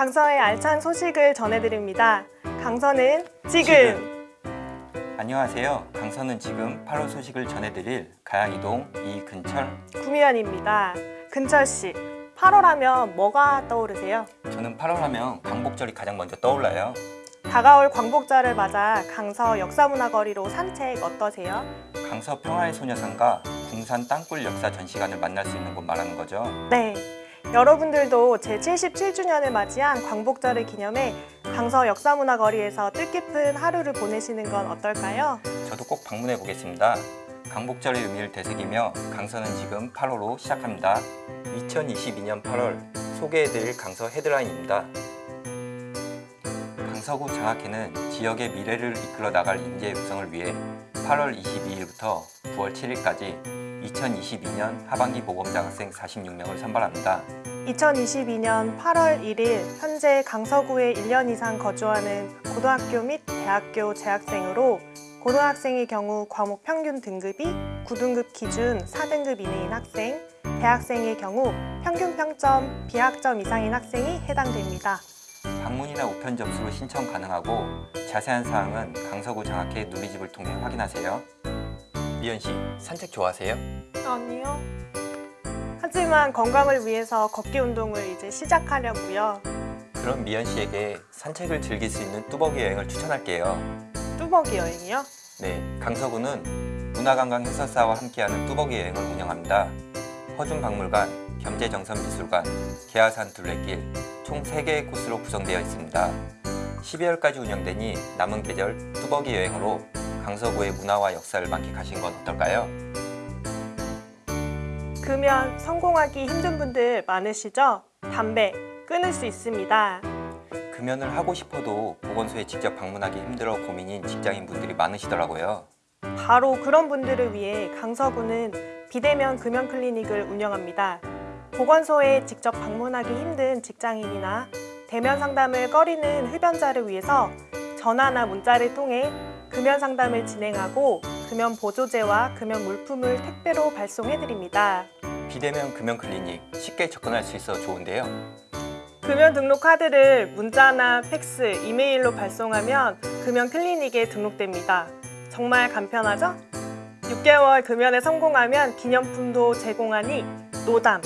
강서의 알찬 소식을 전해드립니다. 강서는 지금. 안녕하세요. 강서는 지금 8월 소식을 전해드릴 가양이동 이근철. 구미연입니다. 근철 씨, 8월 하면 뭐가 떠오르세요? 저는 8월 하면 광복절이 가장 먼저 떠올라요. 다가올 광복절을 맞아 강서 역사문화거리로 산책 어떠세요? 강서 평화의 소녀상과 궁산 땅굴 역사 전시관을 만날 수 있는 곳 말하는 거죠. 네. 여러분들도 제77주년을 맞이한 광복절을 기념해 강서 역사문화거리에서 뜻깊은 하루를 보내시는 건 어떨까요? 저도 꼭 방문해 보겠습니다. 광복절의 의미를 되새기며 강서는 지금 8월로 시작합니다. 2022년 8월 소개해드릴 강서 헤드라인입니다. 강서구 장학회는 지역의 미래를 이끌어 나갈 인재 육성을 위해 8월 22일부터 9월 7일까지 2022년 하반기 모범장학생 46명을 선발합니다. 2022년 8월 1일 현재 강서구에 1년 이상 거주하는 고등학교 및 대학교 재학생으로 고등학생의 경우 과목 평균 등급이 9등급 기준 4등급 이내인 학생, 대학생의 경우 평균 평점 B학점 이상인 학생이 해당됩니다. 방문이나 우편 접수로 신청 가능하고 자세한 사항은 강서구 장학회 누리집을 통해 확인하세요. 미연 씨, 산책 좋아하세요? 아니요. 하지만 건강을 위해서 걷기 운동을 이제 시작하려고요. 그럼 미연 씨에게 산책을 즐길 수 있는 뚜벅이 여행을 추천할게요. 뚜벅이 여행이요? 네, 강서구는 문화관광 해설사와 함께하는 뚜벅이 여행을 운영합니다. 허준박물관, 겸재정선미술관, 계하산 둘레길 총 3개의 코스로 구성되어 있습니다. 12월까지 운영되니 남은 계절 뚜벅이 여행으로 강서구의 문화와 역사를 만끽하신 건 어떨까요? 금연 성공하기 힘든 분들 많으시죠? 담배 끊을 수 있습니다. 금연을 하고 싶어도 보건소에 직접 방문하기 힘들어 고민인 직장인 분들이 많으시더라고요. 바로 그런 분들을 위해 강서구는 비대면 금연 클리닉을 운영합니다. 보건소에 직접 방문하기 힘든 직장인이나 대면 상담을 꺼리는 흡연자를 위해서 전화나 문자를 통해 금연 상담을 진행하고 금연 보조제와 금연 물품을 택배로 발송해드립니다. 비대면 금연 클리닉 쉽게 접근할 수 있어 좋은데요. 금연 등록 카드를 문자나 팩스, 이메일로 발송하면 금연 클리닉에 등록됩니다. 정말 간편하죠? 6개월 금연에 성공하면 기념품도 제공하니 노담!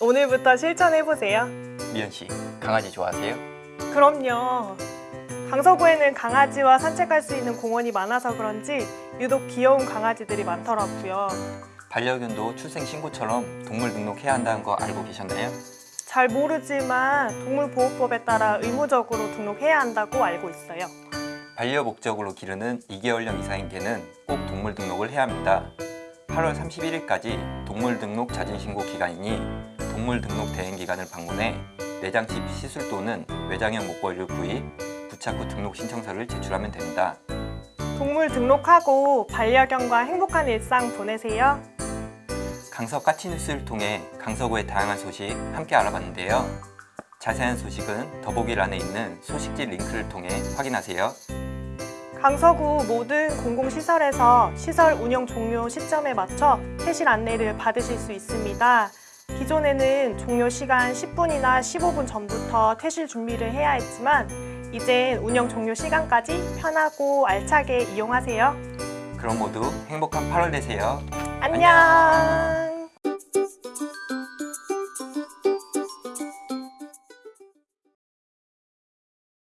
오늘부터 실천해보세요. 미연 씨, 강아지 좋아하세요? 그럼요. 강서구에는 강아지와 산책할 수 있는 공원이 많아서 그런지 유독 귀여운 강아지들이 많더라고요. 반려견도 출생 신고처럼 동물 등록해야 한다는 거 알고 계셨나요? 잘 모르지만 동물보호법에 따라 의무적으로 등록해야 한다고 알고 있어요. 반려 목적으로 기르는 2개월령 이상인 개는 꼭 동물 등록을 해야 합니다. 8월 31일까지 동물 등록 자진 신고 기간이니 동물 등록 대행 기관을 방문해 내장 칩 시술 또는 외장형 목걸이를 구입, 부착 후 등록 신청서를 제출하면 됩니다. 동물 등록하고 반려견과 행복한 일상 보내세요. 강서 까치뉴스를 통해 강서구의 다양한 소식 함께 알아봤는데요. 자세한 소식은 더보기란에 있는 소식지 링크를 통해 확인하세요. 강서구 모든 공공시설에서 시설 운영 종료 시점에 맞춰 퇴실 안내를 받으실 수 있습니다. 기존에는 종료 시간 10분이나 15분 전부터 퇴실 준비를 해야 했지만 이젠 운영 종료 시간까지 편하고 알차게 이용하세요. 그럼 모두 행복한 8월 되세요. 안녕!